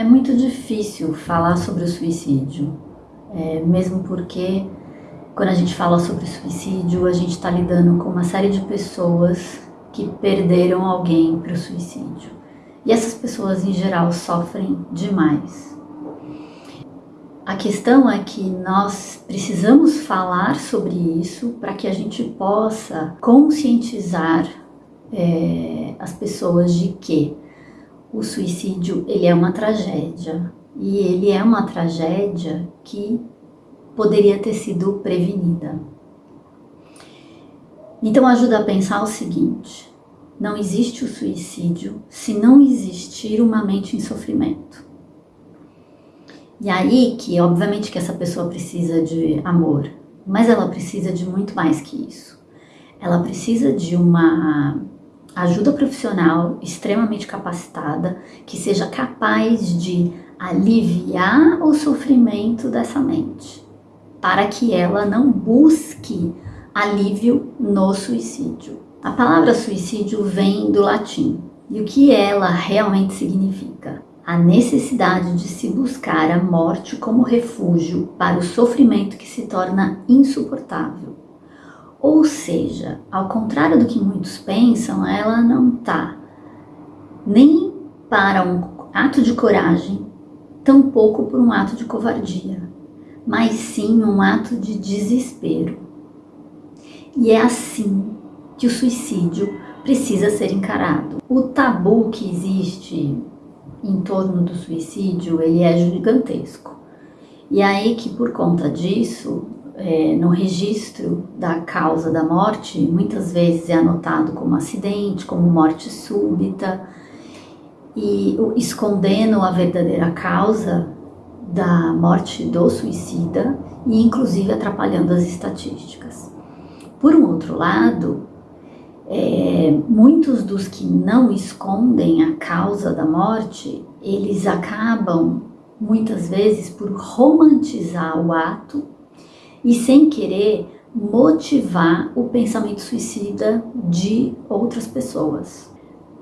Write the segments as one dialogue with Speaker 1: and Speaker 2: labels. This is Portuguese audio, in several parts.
Speaker 1: É muito difícil falar sobre o suicídio, é, mesmo porque quando a gente fala sobre suicídio, a gente está lidando com uma série de pessoas que perderam alguém para o suicídio. E essas pessoas, em geral, sofrem demais. A questão é que nós precisamos falar sobre isso para que a gente possa conscientizar é, as pessoas de que o suicídio ele é uma tragédia e ele é uma tragédia que poderia ter sido prevenida. Então ajuda a pensar o seguinte, não existe o suicídio se não existir uma mente em sofrimento. E aí que, obviamente que essa pessoa precisa de amor, mas ela precisa de muito mais que isso. Ela precisa de uma ajuda profissional extremamente capacitada que seja capaz de aliviar o sofrimento dessa mente, para que ela não busque alívio no suicídio. A palavra suicídio vem do latim e o que ela realmente significa? a necessidade de se buscar a morte como refúgio para o sofrimento que se torna insuportável. Ou seja, ao contrário do que muitos pensam, ela não está nem para um ato de coragem, tampouco por um ato de covardia, mas sim um ato de desespero. E é assim que o suicídio precisa ser encarado. O tabu que existe em torno do suicídio, ele é gigantesco. E aí que por conta disso, é, no registro da causa da morte, muitas vezes é anotado como acidente, como morte súbita, e escondendo a verdadeira causa da morte do suicida e inclusive atrapalhando as estatísticas. Por um outro lado, é, muitos dos que não escondem a causa da morte, eles acabam muitas vezes por romantizar o ato e sem querer motivar o pensamento suicida de outras pessoas.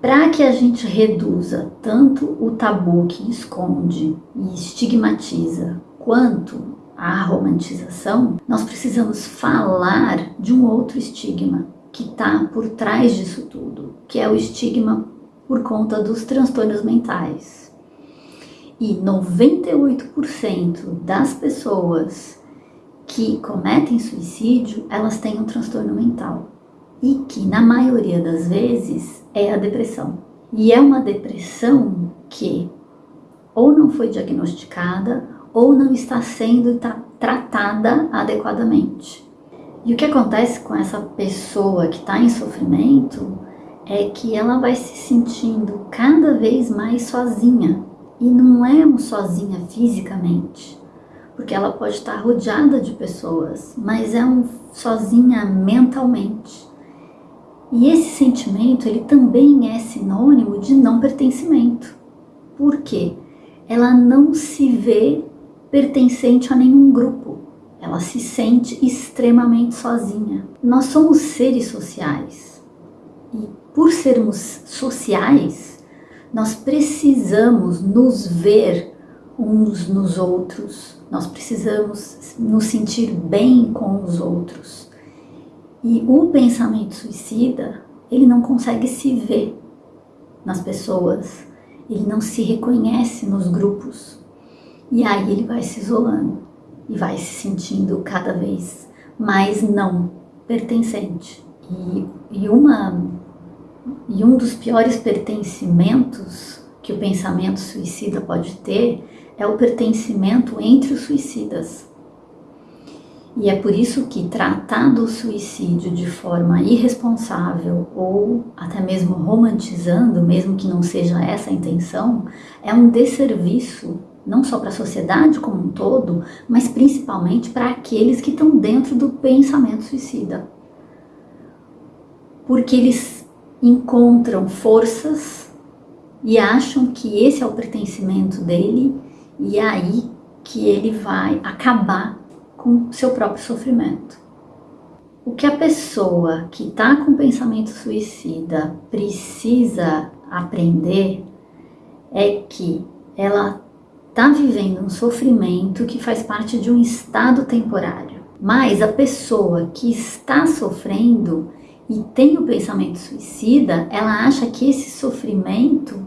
Speaker 1: Para que a gente reduza tanto o tabu que esconde e estigmatiza, quanto a romantização, nós precisamos falar de um outro estigma, que está por trás disso tudo, que é o estigma por conta dos transtornos mentais. E 98% das pessoas que cometem suicídio, elas têm um transtorno mental. E que, na maioria das vezes, é a depressão. E é uma depressão que ou não foi diagnosticada ou não está sendo tratada adequadamente. E o que acontece com essa pessoa que está em sofrimento é que ela vai se sentindo cada vez mais sozinha. E não é um sozinha fisicamente, porque ela pode estar rodeada de pessoas, mas é um sozinha mentalmente. E esse sentimento, ele também é sinônimo de não pertencimento. Por quê? Ela não se vê pertencente a nenhum grupo ela se sente extremamente sozinha. Nós somos seres sociais e por sermos sociais, nós precisamos nos ver uns nos outros, nós precisamos nos sentir bem com os outros. E o pensamento suicida, ele não consegue se ver nas pessoas, ele não se reconhece nos grupos, e aí ele vai se isolando e vai se sentindo cada vez mais não pertencente. E, e, uma, e um dos piores pertencimentos que o pensamento suicida pode ter é o pertencimento entre os suicidas. E é por isso que tratar do suicídio de forma irresponsável ou até mesmo romantizando, mesmo que não seja essa a intenção, é um desserviço não só para a sociedade como um todo, mas principalmente para aqueles que estão dentro do pensamento suicida. Porque eles encontram forças e acham que esse é o pertencimento dele e é aí que ele vai acabar com seu próprio sofrimento. O que a pessoa que está com pensamento suicida precisa aprender é que ela está vivendo um sofrimento que faz parte de um estado temporário. Mas a pessoa que está sofrendo e tem o pensamento suicida, ela acha que esse sofrimento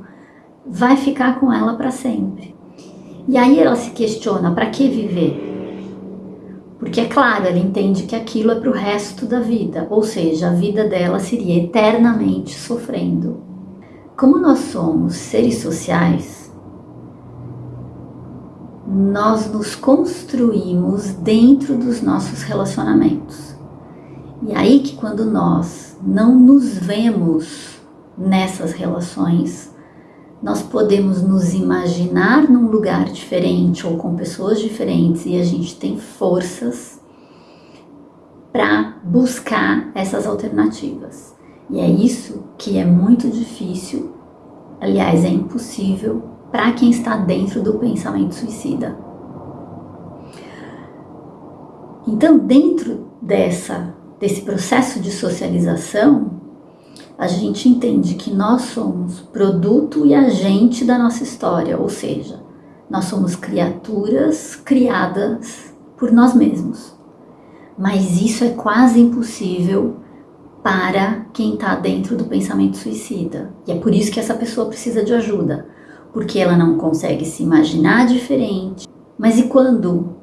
Speaker 1: vai ficar com ela para sempre. E aí ela se questiona: para que viver? Porque é claro, ela entende que aquilo é para o resto da vida, ou seja, a vida dela seria eternamente sofrendo. Como nós somos seres sociais, nós nos construímos dentro dos nossos relacionamentos. E aí que quando nós não nos vemos nessas relações, nós podemos nos imaginar num lugar diferente ou com pessoas diferentes e a gente tem forças para buscar essas alternativas. E é isso que é muito difícil, aliás, é impossível para quem está dentro do pensamento suicida. Então, dentro dessa desse processo de socialização, a gente entende que nós somos produto e agente da nossa história, ou seja, nós somos criaturas criadas por nós mesmos. Mas isso é quase impossível para quem está dentro do pensamento suicida. E é por isso que essa pessoa precisa de ajuda, porque ela não consegue se imaginar diferente. Mas e quando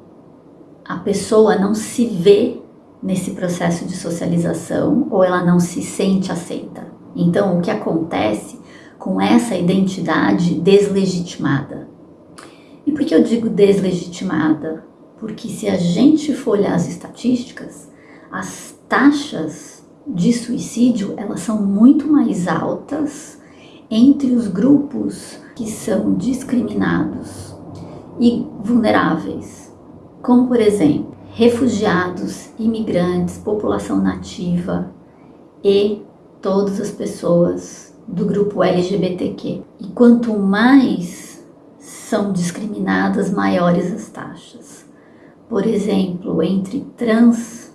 Speaker 1: a pessoa não se vê nesse processo de socialização ou ela não se sente aceita. Então, o que acontece com essa identidade deslegitimada? E por que eu digo deslegitimada? Porque se a gente for olhar as estatísticas, as taxas de suicídio elas são muito mais altas entre os grupos que são discriminados e vulneráveis, como por exemplo refugiados, imigrantes, população nativa e todas as pessoas do grupo LGBTQ. E quanto mais são discriminadas, maiores as taxas. Por exemplo, entre trans,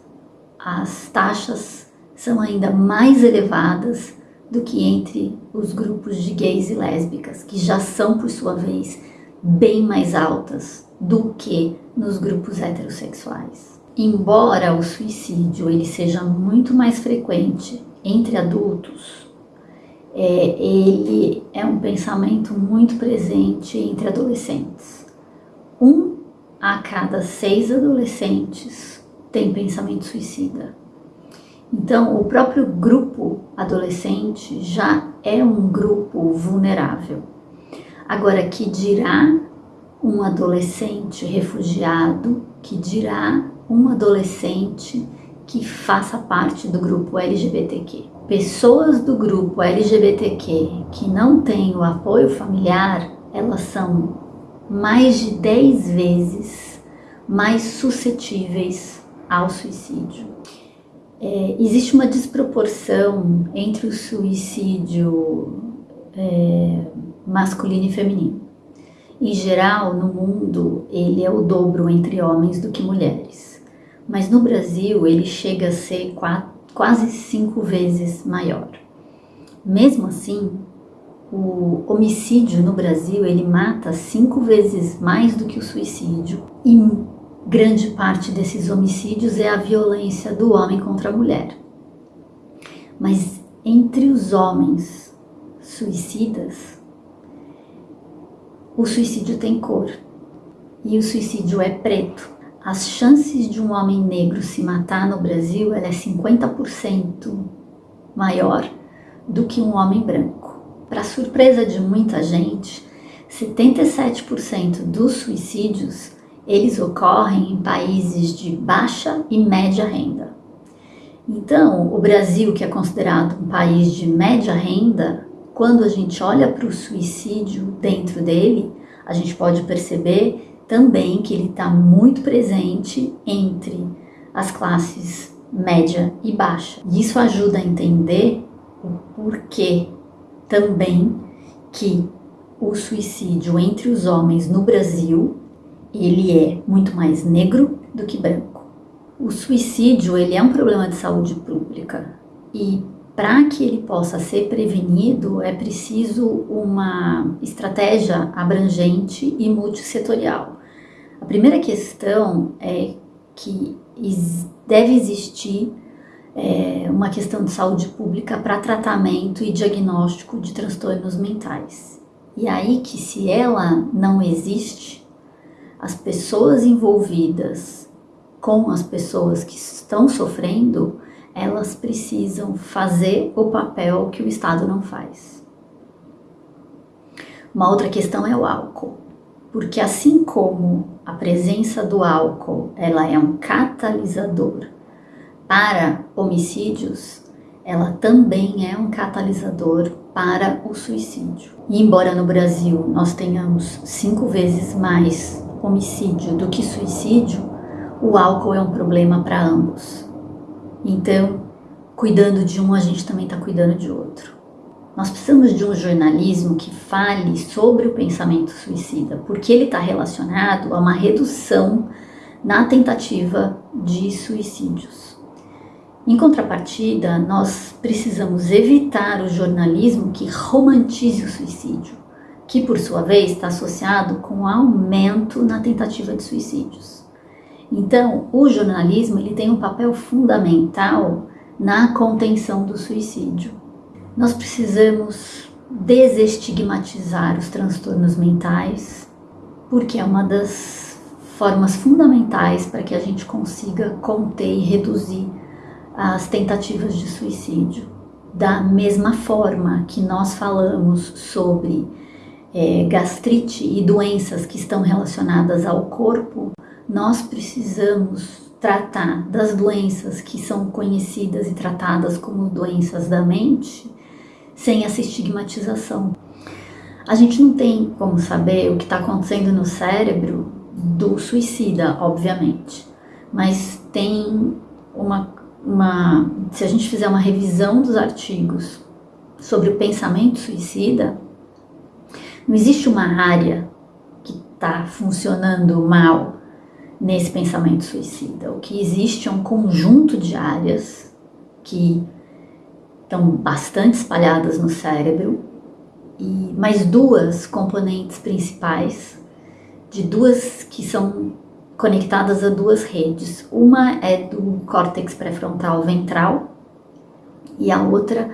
Speaker 1: as taxas são ainda mais elevadas do que entre os grupos de gays e lésbicas, que já são, por sua vez, bem mais altas do que nos grupos heterossexuais. Embora o suicídio ele seja muito mais frequente entre adultos, é, ele é um pensamento muito presente entre adolescentes. Um a cada seis adolescentes tem pensamento suicida. Então, o próprio grupo adolescente já é um grupo vulnerável. Agora, que dirá um adolescente refugiado, que dirá um adolescente que faça parte do grupo LGBTQ. Pessoas do grupo LGBTQ que não têm o apoio familiar, elas são mais de 10 vezes mais suscetíveis ao suicídio. É, existe uma desproporção entre o suicídio é, masculino e feminino. Em geral, no mundo, ele é o dobro entre homens do que mulheres. Mas no Brasil, ele chega a ser quase cinco vezes maior. Mesmo assim, o homicídio no Brasil, ele mata cinco vezes mais do que o suicídio. E grande parte desses homicídios é a violência do homem contra a mulher. Mas entre os homens suicidas, o suicídio tem cor e o suicídio é preto. As chances de um homem negro se matar no Brasil é 50% maior do que um homem branco. Para surpresa de muita gente, 77% dos suicídios eles ocorrem em países de baixa e média renda. Então, o Brasil, que é considerado um país de média renda, quando a gente olha para o suicídio dentro dele, a gente pode perceber também que ele está muito presente entre as classes média e baixa. E isso ajuda a entender o porquê também que o suicídio entre os homens no Brasil ele é muito mais negro do que branco. O suicídio ele é um problema de saúde pública e para que ele possa ser prevenido, é preciso uma estratégia abrangente e multissetorial. A primeira questão é que deve existir é, uma questão de saúde pública para tratamento e diagnóstico de transtornos mentais. E aí que se ela não existe, as pessoas envolvidas com as pessoas que estão sofrendo, elas precisam fazer o papel que o Estado não faz. Uma outra questão é o álcool, porque assim como a presença do álcool ela é um catalisador para homicídios, ela também é um catalisador para o suicídio. E embora no Brasil nós tenhamos cinco vezes mais homicídio do que suicídio, o álcool é um problema para ambos. Então, cuidando de um, a gente também está cuidando de outro. Nós precisamos de um jornalismo que fale sobre o pensamento suicida, porque ele está relacionado a uma redução na tentativa de suicídios. Em contrapartida, nós precisamos evitar o jornalismo que romantize o suicídio, que por sua vez está associado com aumento na tentativa de suicídios. Então, o jornalismo ele tem um papel fundamental na contenção do suicídio. Nós precisamos desestigmatizar os transtornos mentais, porque é uma das formas fundamentais para que a gente consiga conter e reduzir as tentativas de suicídio. Da mesma forma que nós falamos sobre é, gastrite e doenças que estão relacionadas ao corpo, nós precisamos tratar das doenças que são conhecidas e tratadas como doenças da mente sem essa estigmatização. A gente não tem como saber o que está acontecendo no cérebro do suicida, obviamente, mas tem uma, uma. Se a gente fizer uma revisão dos artigos sobre o pensamento suicida, não existe uma área que está funcionando mal nesse pensamento suicida. O que existe é um conjunto de áreas que estão bastante espalhadas no cérebro e mais duas componentes principais de duas que são conectadas a duas redes. Uma é do córtex pré-frontal ventral e a outra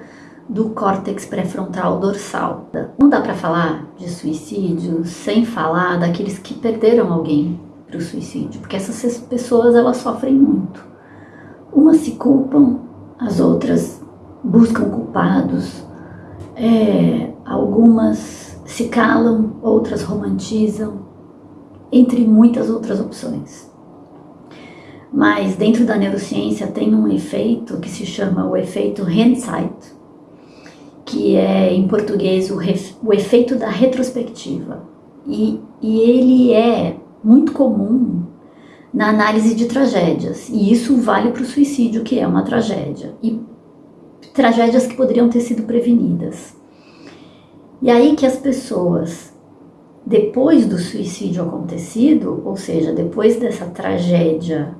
Speaker 1: do córtex pré-frontal dorsal. Não dá para falar de suicídio sem falar daqueles que perderam alguém para o suicídio, porque essas pessoas elas sofrem muito. Umas se culpam, as outras buscam culpados, é, algumas se calam, outras romantizam, entre muitas outras opções. Mas dentro da neurociência tem um efeito que se chama o efeito hindsight, que é em português o, o efeito da retrospectiva. E, e ele é muito comum na análise de tragédias, e isso vale para o suicídio, que é uma tragédia, e tragédias que poderiam ter sido prevenidas. E aí que as pessoas, depois do suicídio acontecido, ou seja, depois dessa tragédia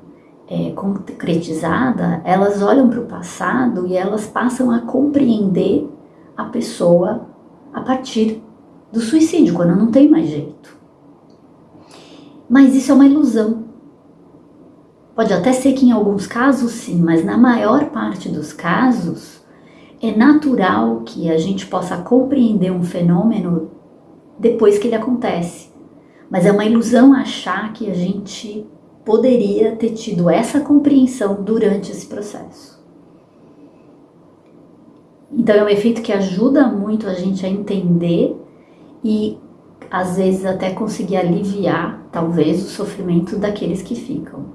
Speaker 1: é, concretizada, elas olham para o passado e elas passam a compreender a pessoa a partir do suicídio, quando não tem mais jeito. Mas isso é uma ilusão. Pode até ser que em alguns casos sim, mas na maior parte dos casos é natural que a gente possa compreender um fenômeno depois que ele acontece. Mas é uma ilusão achar que a gente poderia ter tido essa compreensão durante esse processo. Então é um efeito que ajuda muito a gente a entender e às vezes até conseguir aliviar, talvez, o sofrimento daqueles que ficam.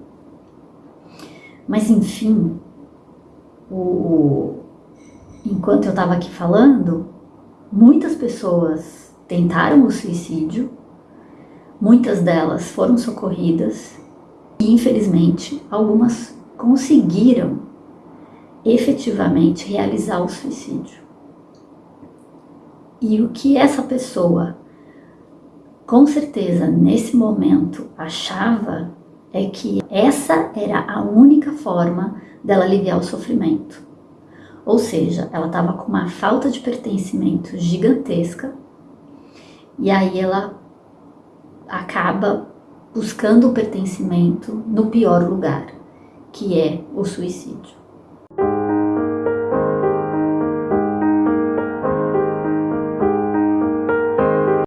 Speaker 1: Mas enfim, o, enquanto eu estava aqui falando, muitas pessoas tentaram o suicídio, muitas delas foram socorridas e, infelizmente, algumas conseguiram efetivamente realizar o suicídio. E o que essa pessoa com certeza nesse momento achava é que essa era a única forma dela aliviar o sofrimento. Ou seja, ela estava com uma falta de pertencimento gigantesca e aí ela acaba buscando o pertencimento no pior lugar, que é o suicídio.